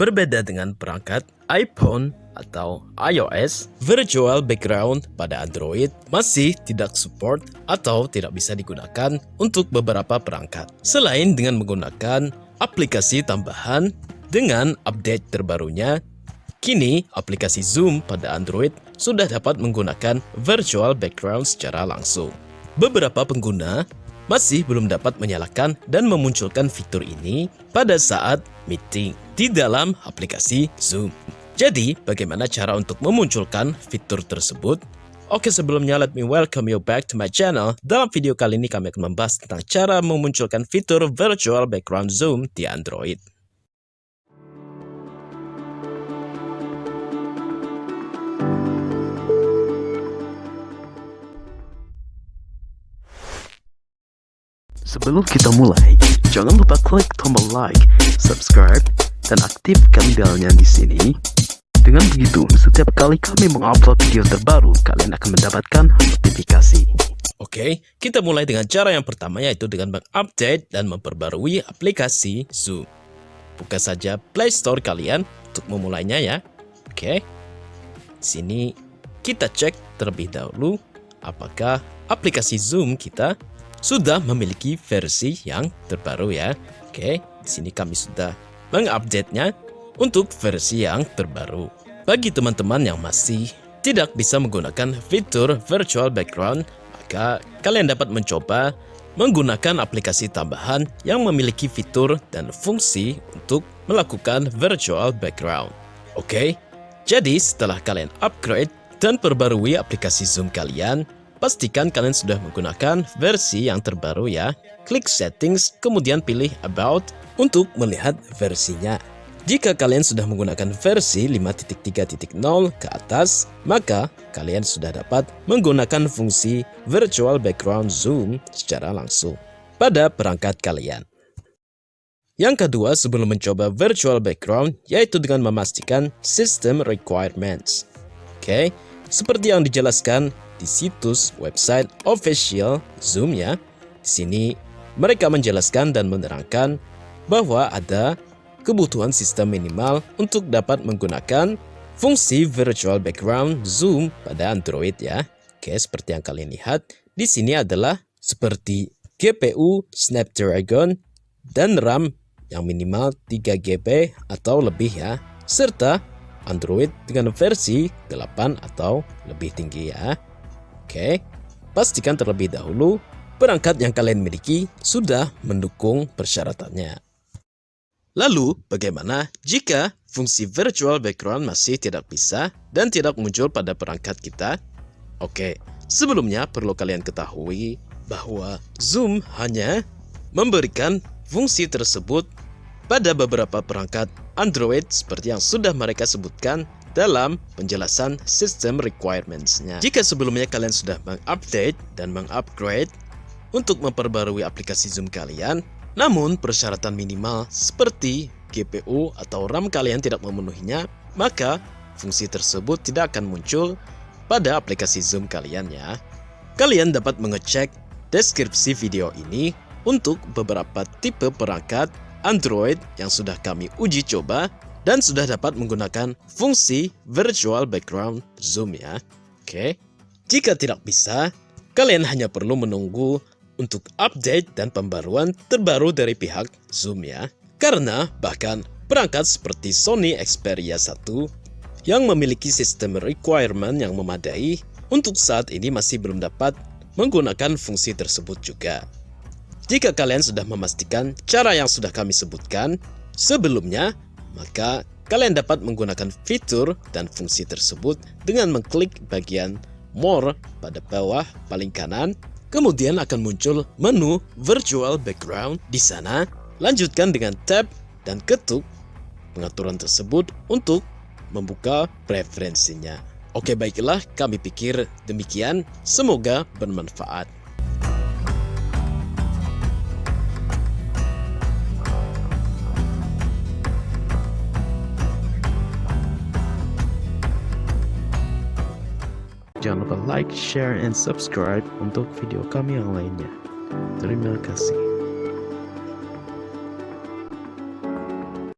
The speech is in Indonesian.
Berbeda dengan perangkat iPhone atau iOS, virtual background pada Android masih tidak support atau tidak bisa digunakan untuk beberapa perangkat. Selain dengan menggunakan aplikasi tambahan dengan update terbarunya, kini aplikasi Zoom pada Android sudah dapat menggunakan virtual background secara langsung. Beberapa pengguna masih belum dapat menyalakan dan memunculkan fitur ini pada saat meeting di dalam aplikasi Zoom. Jadi, bagaimana cara untuk memunculkan fitur tersebut? Oke, sebelumnya let me welcome you back to my channel. Dalam video kali ini kami akan membahas tentang cara memunculkan fitur virtual background Zoom di Android. Sebelum kita mulai, jangan lupa klik tombol like, subscribe, dan aktifkan belnya di sini. Dengan begitu, setiap kali kami mengupload video terbaru, kalian akan mendapatkan notifikasi. Oke, kita mulai dengan cara yang pertama yaitu dengan mengupdate dan memperbarui aplikasi Zoom. Buka saja Play Store kalian untuk memulainya ya. Oke. Sini kita cek terlebih dahulu apakah aplikasi Zoom kita sudah memiliki versi yang terbaru ya. Oke, di sini kami sudah mengupdate-nya untuk versi yang terbaru. Bagi teman-teman yang masih tidak bisa menggunakan fitur virtual background, maka kalian dapat mencoba menggunakan aplikasi tambahan yang memiliki fitur dan fungsi untuk melakukan virtual background. Oke, jadi setelah kalian upgrade dan perbarui aplikasi Zoom kalian, Pastikan kalian sudah menggunakan versi yang terbaru ya. Klik settings, kemudian pilih about untuk melihat versinya. Jika kalian sudah menggunakan versi 5.3.0 ke atas, maka kalian sudah dapat menggunakan fungsi virtual background zoom secara langsung pada perangkat kalian. Yang kedua, sebelum mencoba virtual background, yaitu dengan memastikan system requirements. Oke, seperti yang dijelaskan di situs website official Zoom ya. Di sini mereka menjelaskan dan menerangkan bahwa ada kebutuhan sistem minimal untuk dapat menggunakan fungsi virtual background Zoom pada Android ya. Oke, seperti yang kalian lihat, di sini adalah seperti GPU Snapdragon dan RAM yang minimal 3 GB atau lebih ya, serta Android dengan versi 8 atau lebih tinggi ya. Oke, pastikan terlebih dahulu perangkat yang kalian miliki sudah mendukung persyaratannya. Lalu, bagaimana jika fungsi virtual background masih tidak bisa dan tidak muncul pada perangkat kita? Oke, sebelumnya perlu kalian ketahui bahwa Zoom hanya memberikan fungsi tersebut pada beberapa perangkat Android seperti yang sudah mereka sebutkan dalam penjelasan sistem requirements-nya. Jika sebelumnya kalian sudah mengupdate dan mengupgrade untuk memperbarui aplikasi Zoom kalian, namun persyaratan minimal seperti GPU atau RAM kalian tidak memenuhinya, maka fungsi tersebut tidak akan muncul pada aplikasi Zoom kalian ya. Kalian dapat mengecek deskripsi video ini untuk beberapa tipe perangkat Android yang sudah kami uji coba dan sudah dapat menggunakan fungsi virtual background zoom ya. Oke. Jika tidak bisa, kalian hanya perlu menunggu untuk update dan pembaruan terbaru dari pihak Zoom ya. Karena bahkan perangkat seperti Sony Xperia 1 yang memiliki sistem requirement yang memadai untuk saat ini masih belum dapat menggunakan fungsi tersebut juga. Jika kalian sudah memastikan cara yang sudah kami sebutkan sebelumnya, maka kalian dapat menggunakan fitur dan fungsi tersebut dengan mengklik bagian More pada bawah paling kanan. Kemudian akan muncul menu Virtual Background. Di sana, lanjutkan dengan tab dan ketuk pengaturan tersebut untuk membuka preferensinya. Oke baiklah, kami pikir demikian. Semoga bermanfaat. Jangan lupa like, share, and subscribe untuk video kami yang lainnya. Terima kasih.